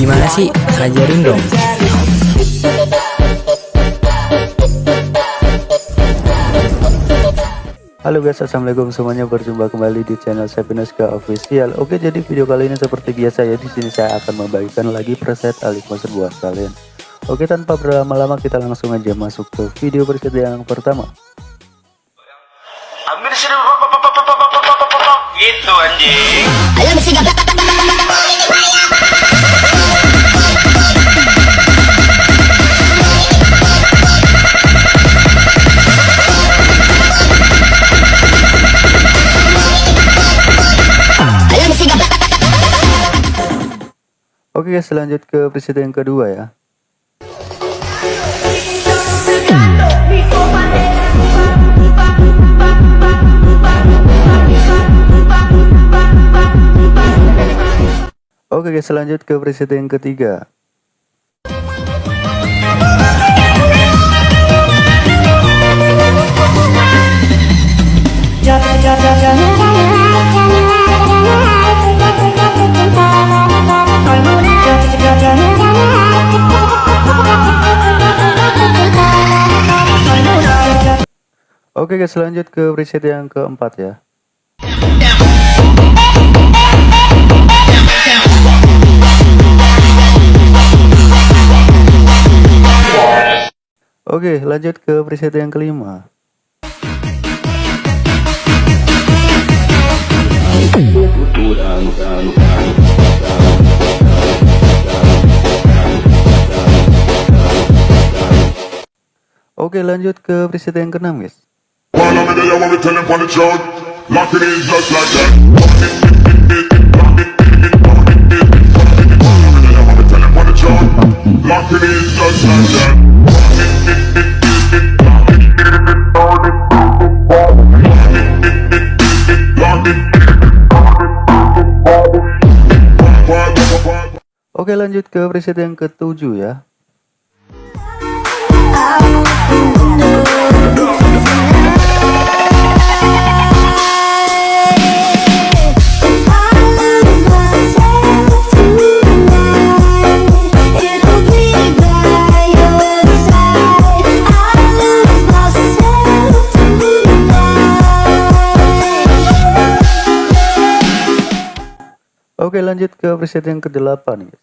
Gimana sih? Ajarin dong. Halo guys, assalamualaikum semuanya. Berjumpa kembali di channel Sepinuska Official. Oke, jadi video kali ini seperti biasa ya. Di sini saya akan membagikan lagi preset alik monster buat kalian. Oke, tanpa berlama-lama kita langsung aja masuk ke video preset yang pertama. Ambil sini gitu anjing. Oke guys, lanjut ke preset yang kedua ya. Oke guys, lanjut ke preset yang ketiga. Oke guys, lanjut ke preset yang keempat ya. Oke, lanjut ke preset yang kelima. Oke, lanjut ke preset yang keenam, guys. While I'm in there, I want to tell them on the chart. Lock it in just like that. Lock it in just like that. Lock it. Oke, lanjut ke preset yang ketujuh ya. Oke, lanjut ke preset yang kedelapan, guys.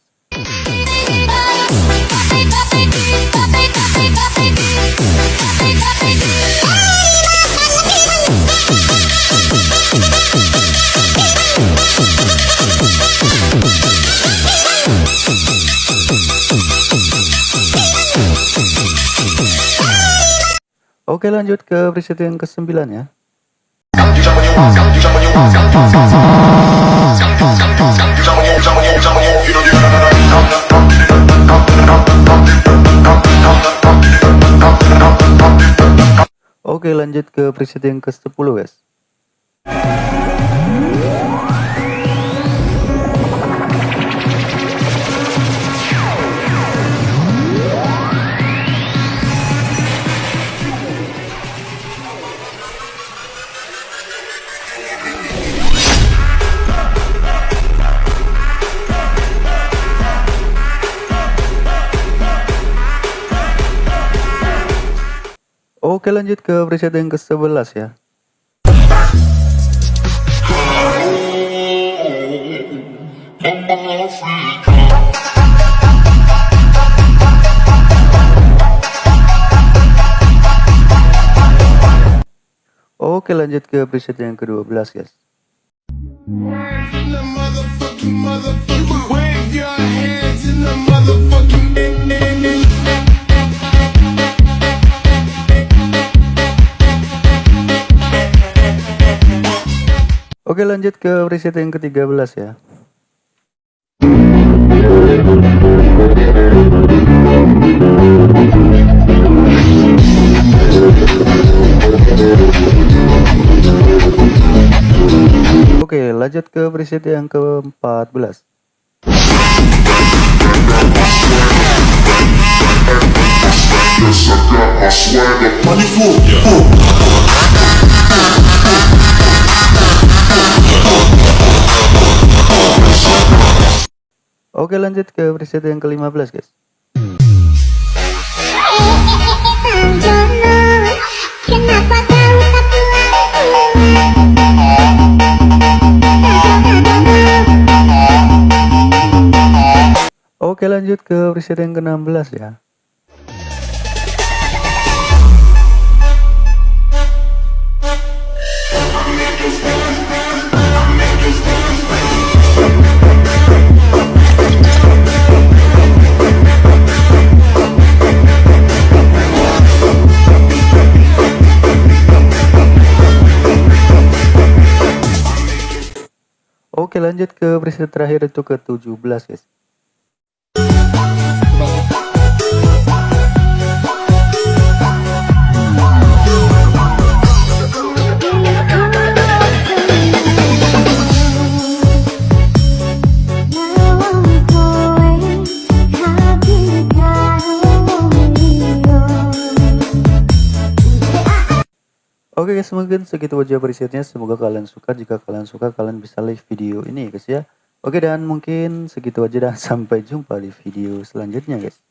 Oke, lanjut ke preset yang kesembilan ya. Oke, lanjut ke preset yang ke-10, guys. Oke, lanjut ke preset yang ke-11 ya. Oke, lanjut ke preset yang ke-12, guys. Wave your Oke, lanjut ke preset yang ke-13 ya. Oke, lanjut ke preset yang ke-14. Yes, I got my swagger. Money flow. Oke lanjut ke preset yang ke-15 guys. Oke lanjut ke preset yang ke-16 ya. Oke lanjut ke preset terakhir itu ke 17 guys. Oke guys mungkin segitu aja presetnya. Semoga kalian suka. Jika kalian suka kalian bisa like video ini guys ya. Oke dan mungkin segitu aja dan sampai jumpa di video selanjutnya guys